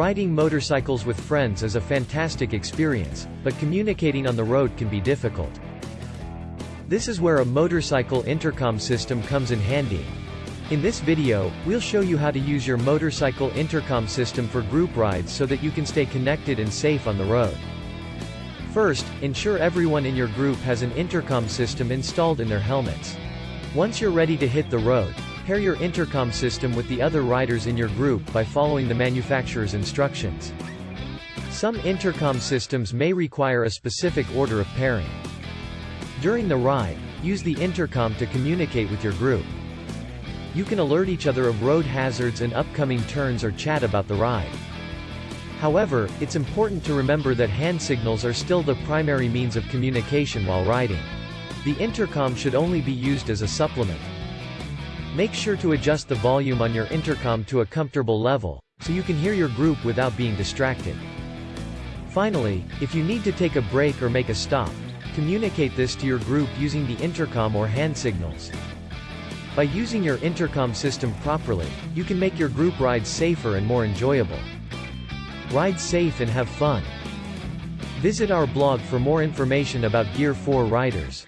Riding motorcycles with friends is a fantastic experience, but communicating on the road can be difficult. This is where a motorcycle intercom system comes in handy. In this video, we'll show you how to use your motorcycle intercom system for group rides so that you can stay connected and safe on the road. First, ensure everyone in your group has an intercom system installed in their helmets. Once you're ready to hit the road, pair your intercom system with the other riders in your group by following the manufacturer's instructions. Some intercom systems may require a specific order of pairing. During the ride, use the intercom to communicate with your group. You can alert each other of road hazards and upcoming turns or chat about the ride. However, it's important to remember that hand signals are still the primary means of communication while riding. The intercom should only be used as a supplement. Make sure to adjust the volume on your intercom to a comfortable level, so you can hear your group without being distracted. Finally, if you need to take a break or make a stop, communicate this to your group using the intercom or hand signals. By using your intercom system properly, you can make your group rides safer and more enjoyable. Ride safe and have fun. Visit our blog for more information about Gear 4 riders.